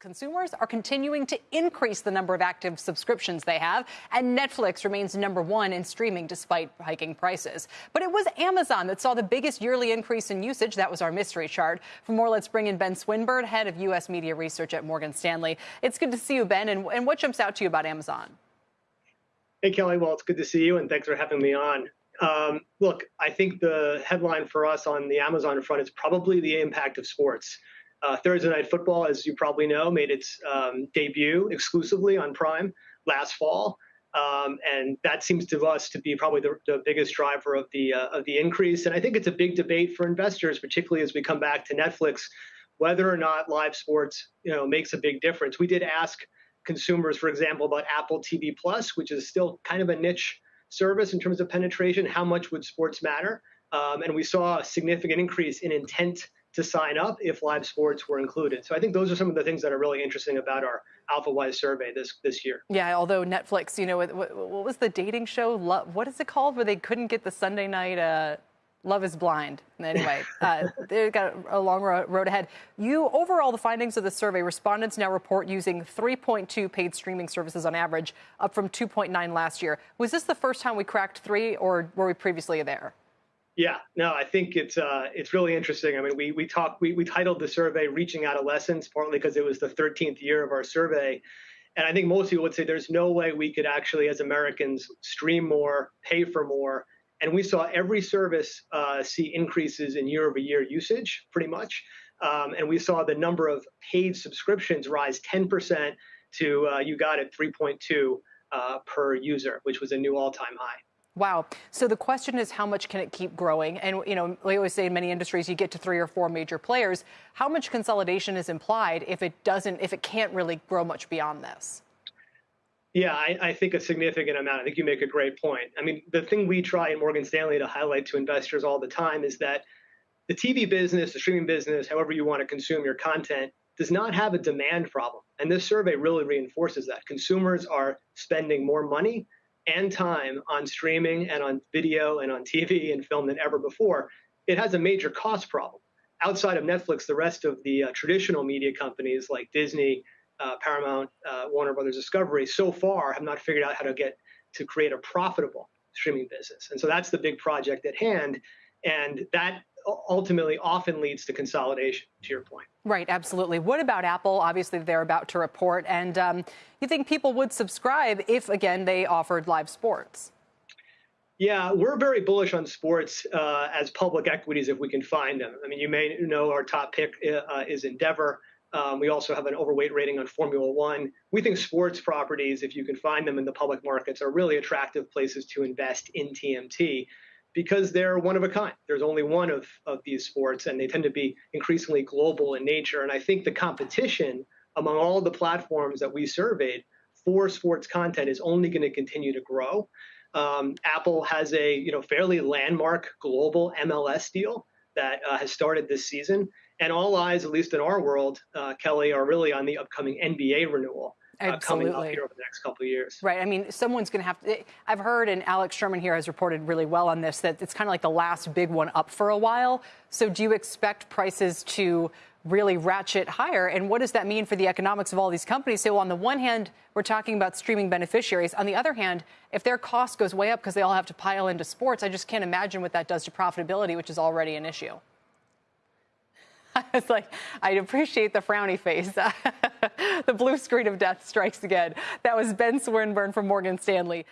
Consumers are continuing to increase the number of active subscriptions they have, and Netflix remains number one in streaming despite hiking prices. But it was Amazon that saw the biggest yearly increase in usage. That was our mystery chart. For more, let's bring in Ben Swinburne, head of U.S. media research at Morgan Stanley. It's good to see you, Ben. And, and what jumps out to you about Amazon? Hey, Kelly. Well, it's good to see you, and thanks for having me on. Um, look, I think the headline for us on the Amazon front is probably the impact of sports. Uh, Thursday Night Football, as you probably know, made its um, debut exclusively on Prime last fall. Um, and that seems to us to be probably the, the biggest driver of the uh, of the increase. And I think it's a big debate for investors, particularly as we come back to Netflix, whether or not live sports you know makes a big difference. We did ask consumers, for example, about Apple TV Plus, which is still kind of a niche service in terms of penetration. How much would sports matter? Um, and we saw a significant increase in intent to sign up if live sports were included. So I think those are some of the things that are really interesting about our AlphaWise survey this this year. Yeah, although Netflix, you know, what, what was the dating show? Love, what is it called where they couldn't get the Sunday night? Uh, Love is Blind. Anyway, uh, they've got a long road ahead. You, overall, the findings of the survey, respondents now report using 3.2 paid streaming services on average, up from 2.9 last year. Was this the first time we cracked three, or were we previously there? Yeah, no, I think it's uh, it's really interesting. I mean, we we talked we we titled the survey "Reaching Adolescence" partly because it was the 13th year of our survey, and I think most people would say there's no way we could actually, as Americans, stream more, pay for more, and we saw every service uh, see increases in year-over-year usage, pretty much, um, and we saw the number of paid subscriptions rise 10% to uh, you got it 3.2 uh, per user, which was a new all-time high. Wow. So the question is, how much can it keep growing? And, you know, we always say in many industries, you get to three or four major players. How much consolidation is implied if it doesn't, if it can't really grow much beyond this? Yeah, I, I, think a significant amount. I think you make a great point. I mean, the thing we try at Morgan Stanley to highlight to investors all the time is that the TV business, the streaming business, however you want to consume your content, does not have a demand problem. And this survey really reinforces that. Consumers are spending more money and time on streaming and on video and on TV and film than ever before, it has a major cost problem. Outside of Netflix, the rest of the uh, traditional media companies like Disney, uh, Paramount, uh, Warner Brothers Discovery, so far have not figured out how to get to create a profitable streaming business. And so that's the big project at hand. And that ultimately often leads to consolidation, to your point. Right, absolutely. What about Apple? Obviously, they're about to report. And um, you think people would subscribe if, again, they offered live sports? Yeah, we're very bullish on sports uh, as public equities if we can find them. I mean, you may know our top pick uh, is Endeavor. Um, we also have an overweight rating on Formula One. We think sports properties, if you can find them in the public markets, are really attractive places to invest in TMT because they're one of a kind. There's only one of, of these sports, and they tend to be increasingly global in nature. And I think the competition among all the platforms that we surveyed for sports content is only going to continue to grow. Um, Apple has a you know fairly landmark global MLS deal that uh, has started this season, and all eyes, at least in our world, uh, Kelly, are really on the upcoming NBA renewal uh, coming up here over the next couple of years. Right. I mean, someone's going to have to. I've heard, and Alex Sherman here has reported really well on this, that it's kind of like the last big one up for a while. So, do you expect prices to really ratchet higher? And what does that mean for the economics of all these companies? So, on the one hand, we're talking about streaming beneficiaries. On the other hand, if their cost goes way up because they all have to pile into sports, I just can't imagine what that does to profitability, which is already an issue. I was like, I appreciate the frowny face. the blue screen of death strikes again. That was Ben Swinburne from Morgan Stanley.